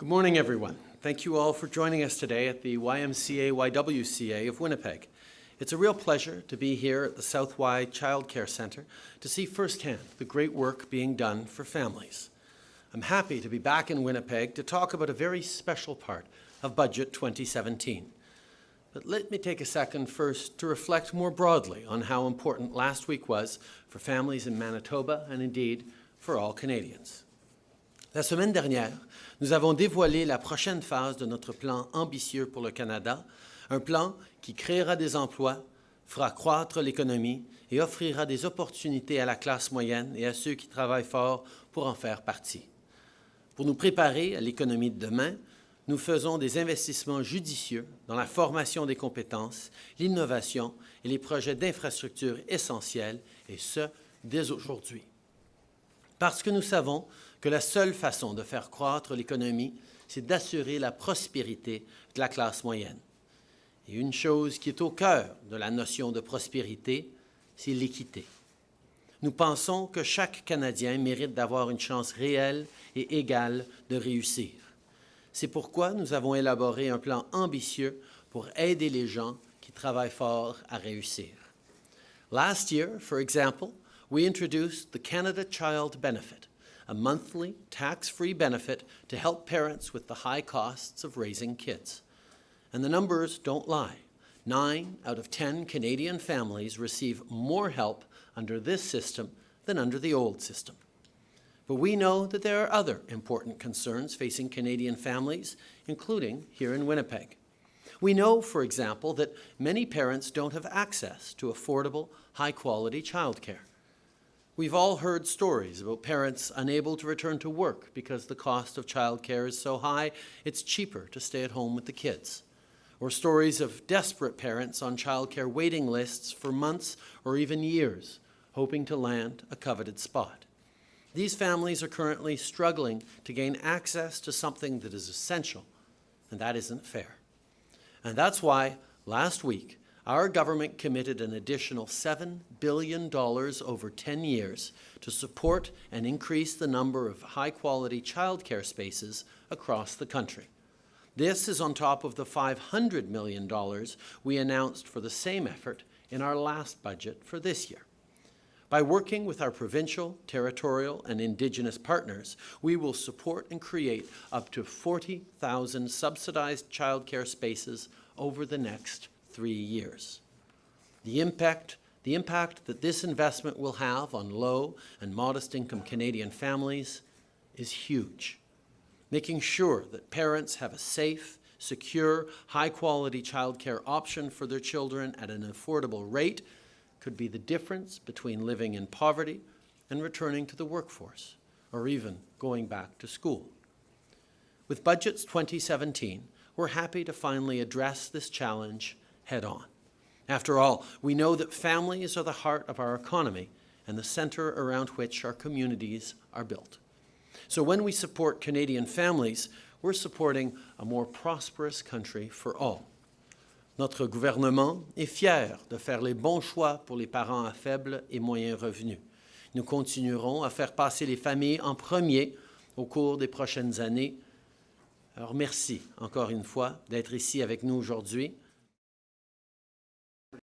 Good morning, everyone. Thank you all for joining us today at the YMCA YWCA of Winnipeg. It's a real pleasure to be here at the South-Y Child Care Centre to see firsthand the great work being done for families. I'm happy to be back in Winnipeg to talk about a very special part of Budget 2017. But let me take a second first to reflect more broadly on how important last week was for families in Manitoba and indeed for all Canadians. La semaine dernière, nous avons dévoilé la prochaine phase de notre plan ambitieux pour le Canada, un plan qui créera des emplois, fera croître l'économie et offrira des opportunités à la classe moyenne et à ceux qui travaillent fort pour en faire partie. Pour nous préparer à l'économie de demain, nous faisons des investissements judicieux dans la formation des compétences, l'innovation et les projets d'infrastructures essentiels, et ce, dès aujourd'hui. Parce que nous savons que la seule façon de faire croître l'économie, c'est d'assurer la prospérité de la classe moyenne. Et une chose qui est au cœur de la notion de prospérité, c'est l'équité. Nous pensons que chaque Canadien mérite d'avoir une chance réelle et égale de réussir. C'est pourquoi nous avons élaboré un plan ambitieux pour aider les gens qui travaillent fort à réussir. Last year, for example, we introduced the Canada Child Benefit, a monthly tax-free benefit to help parents with the high costs of raising kids. And the numbers don't lie. Nine out of 10 Canadian families receive more help under this system than under the old system. But we know that there are other important concerns facing Canadian families, including here in Winnipeg. We know, for example, that many parents don't have access to affordable, high-quality childcare. We've all heard stories about parents unable to return to work because the cost of childcare is so high, it's cheaper to stay at home with the kids or stories of desperate parents on childcare waiting lists for months or even years, hoping to land a coveted spot. These families are currently struggling to gain access to something that is essential, and that isn't fair. And that's why, last week, our government committed an additional $7 billion over 10 years to support and increase the number of high-quality childcare spaces across the country. This is on top of the $500 million we announced for the same effort in our last budget for this year. By working with our provincial, territorial, and Indigenous partners, we will support and create up to 40,000 subsidized childcare spaces over the next three years. The impact, the impact that this investment will have on low and modest income Canadian families is huge making sure that parents have a safe, secure, high-quality childcare option for their children at an affordable rate could be the difference between living in poverty and returning to the workforce, or even going back to school. With Budgets 2017, we're happy to finally address this challenge head-on. After all, we know that families are the heart of our economy and the center around which our communities are built. So when we support Canadian families, we're supporting a more prosperous country for all. Notre gouvernement est fier de faire les bons choix pour les parents à faible et moyen revenus. Nous continuerons à faire passer les familles en premier au cours des prochaines années. Alors merci encore une fois d'être ici avec nous aujourd'hui.